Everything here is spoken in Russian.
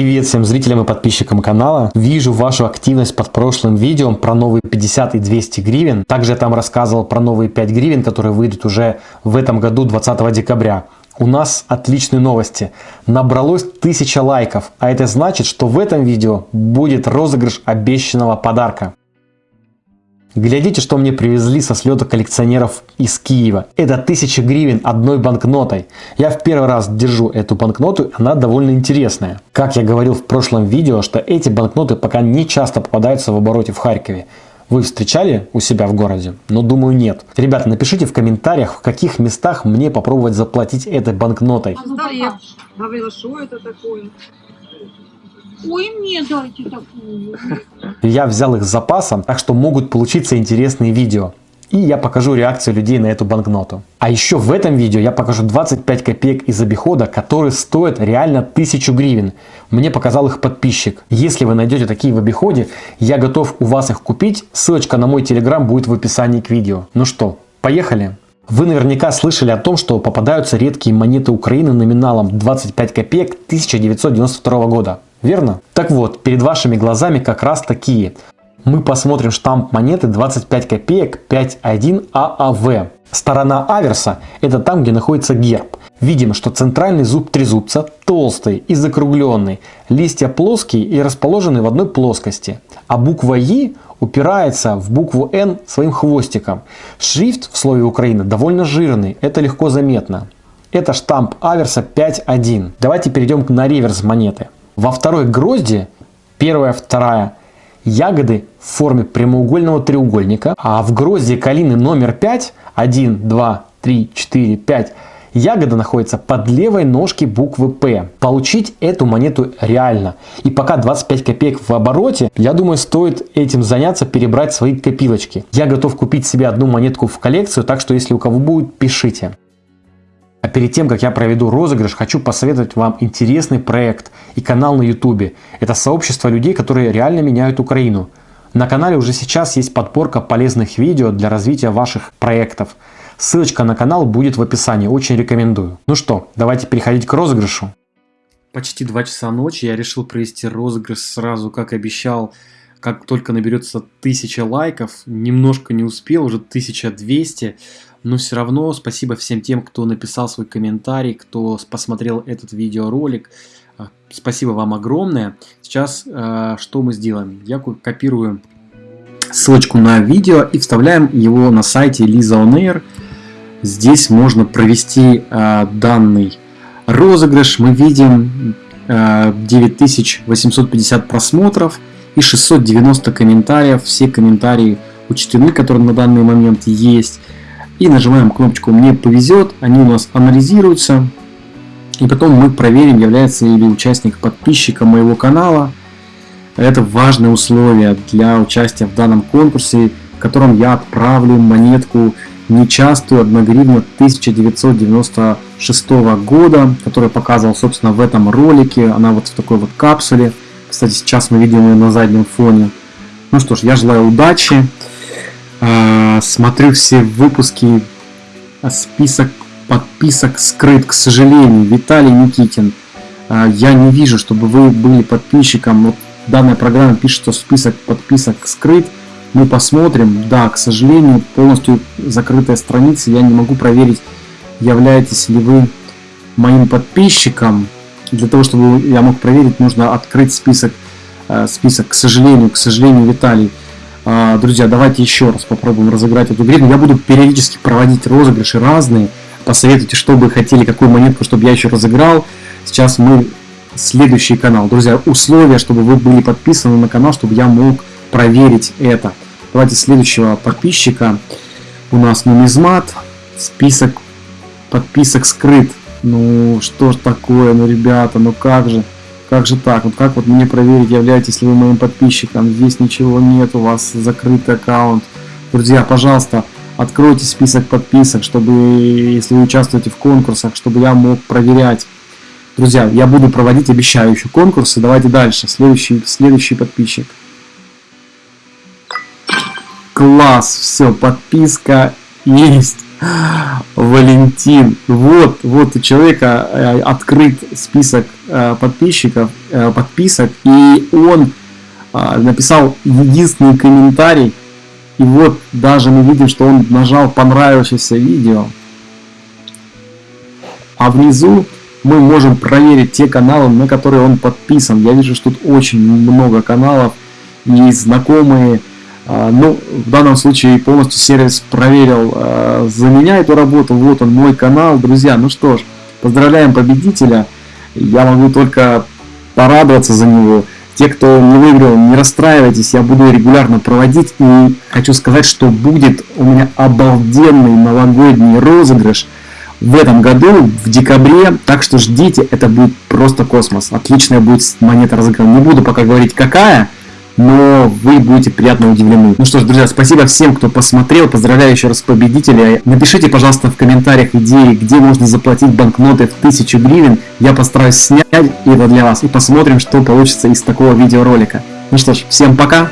Привет всем зрителям и подписчикам канала. Вижу вашу активность под прошлым видео про новые 50 и 200 гривен. Также я там рассказывал про новые 5 гривен, которые выйдут уже в этом году 20 декабря. У нас отличные новости. Набралось 1000 лайков, а это значит, что в этом видео будет розыгрыш обещанного подарка. Глядите, что мне привезли со слета коллекционеров из Киева. Это 1000 гривен одной банкнотой. Я в первый раз держу эту банкноту, она довольно интересная. Как я говорил в прошлом видео, что эти банкноты пока не часто попадаются в обороте в Харькове. Вы встречали у себя в городе? Но думаю нет. Ребята, напишите в комментариях, в каких местах мне попробовать заплатить этой банкнотой. Говорила, что это такое? Ой, мне дайте такую. Я взял их с запасом, так что могут получиться интересные видео. И я покажу реакцию людей на эту банкноту. А еще в этом видео я покажу 25 копеек из обихода, которые стоят реально 1000 гривен. Мне показал их подписчик. Если вы найдете такие в обиходе, я готов у вас их купить. Ссылочка на мой телеграм будет в описании к видео. Ну что, поехали? Вы наверняка слышали о том, что попадаются редкие монеты Украины номиналом 25 копеек 1992 года. Верно? Так вот, перед вашими глазами как раз такие. Мы посмотрим штамп монеты 25 копеек 5.1 ААВ. Сторона аверса – это там, где находится герб. Видим, что центральный зуб трезубца толстый и закругленный, листья плоские и расположены в одной плоскости, а буква «И» упирается в букву «Н» своим хвостиком. Шрифт в слове Украина довольно жирный, это легко заметно. Это штамп аверса 5.1. Давайте перейдем на реверс монеты. Во второй грозди, первая, вторая, ягоды в форме прямоугольного треугольника, а в грозди калины номер 5, 1, 2, 3, 4, 5, ягода находится под левой ножки буквы П. Получить эту монету реально. И пока 25 копеек в обороте, я думаю, стоит этим заняться, перебрать свои копилочки. Я готов купить себе одну монетку в коллекцию, так что если у кого будет, пишите. А перед тем, как я проведу розыгрыш, хочу посоветовать вам интересный проект и канал на YouTube. Это сообщество людей, которые реально меняют Украину. На канале уже сейчас есть подборка полезных видео для развития ваших проектов. Ссылочка на канал будет в описании, очень рекомендую. Ну что, давайте переходить к розыгрышу. Почти 2 часа ночи я решил провести розыгрыш сразу, как обещал, как только наберется 1000 лайков. Немножко не успел, уже 1200 но все равно спасибо всем тем, кто написал свой комментарий, кто посмотрел этот видеоролик. А, спасибо вам огромное. Сейчас э, что мы сделаем? Я копирую ссылочку на видео и вставляем его на сайте Lisa On Air. Здесь можно провести э, данный розыгрыш. Мы видим э, 9850 просмотров и 690 комментариев. Все комментарии учтены, которые на данный момент есть и нажимаем кнопочку «Мне повезет», они у нас анализируются, и потом мы проверим, является ли участник подписчиком моего канала. Это важное условие для участия в данном конкурсе, в котором я отправлю монетку нечастую 1 гривну 1996 года, которую я показывал, собственно, в этом ролике. Она вот в такой вот капсуле. Кстати, сейчас мы видим ее на заднем фоне. Ну что ж, я желаю удачи. А, смотрю все выпуски, список подписок скрыт, к сожалению. Виталий Никитин, а, я не вижу, чтобы вы были подписчиком. Вот данная программа пишет, что список подписок скрыт. Мы посмотрим. Да, к сожалению, полностью закрытая страница. Я не могу проверить, являетесь ли вы моим подписчиком. Для того, чтобы я мог проверить, нужно открыть список. Список, к сожалению, к сожалению, Виталий. А, друзья, давайте еще раз попробуем разыграть эту гривну. Я буду периодически проводить розыгрыши разные. Посоветуйте, что вы хотели, какую монетку, чтобы я еще разыграл. Сейчас мы следующий канал. Друзья, условия, чтобы вы были подписаны на канал, чтобы я мог проверить это. Давайте следующего подписчика. У нас нумизмат. Список подписок скрыт. Ну, что ж такое, ну, ребята, ну как же. Как же так? Вот как вот мне проверить, являетесь ли вы моим подписчиком? Здесь ничего нет, у вас закрытый аккаунт. Друзья, пожалуйста, откройте список подписок, чтобы, если вы участвуете в конкурсах, чтобы я мог проверять. Друзья, я буду проводить, обещаю, еще конкурсы. Давайте дальше. Следующий, следующий подписчик. Класс, все, подписка есть. Валентин. Вот, вот у человека э, открыт список э, подписчиков, э, подписок, и он написал единственный комментарий, и вот даже мы видим, что он нажал понравившееся видео, а внизу мы можем проверить те каналы, на которые он подписан. Я вижу, что тут очень много каналов и знакомые. А, ну, в данном случае полностью сервис проверил а, за меня эту работу. Вот он, мой канал. Друзья, ну что ж, поздравляем победителя. Я могу только порадоваться за него. Те, кто не выиграл, не расстраивайтесь, я буду регулярно проводить. И хочу сказать, что будет у меня обалденный новогодний розыгрыш – в этом году, в декабре, так что ждите, это будет просто космос. Отличная будет монета разыграна. Не буду пока говорить какая, но вы будете приятно удивлены. Ну что ж, друзья, спасибо всем, кто посмотрел. Поздравляю еще раз победителя. Напишите, пожалуйста, в комментариях идеи, где можно заплатить банкноты в 1000 гривен. Я постараюсь снять это для вас и посмотрим, что получится из такого видеоролика. Ну что ж, всем пока!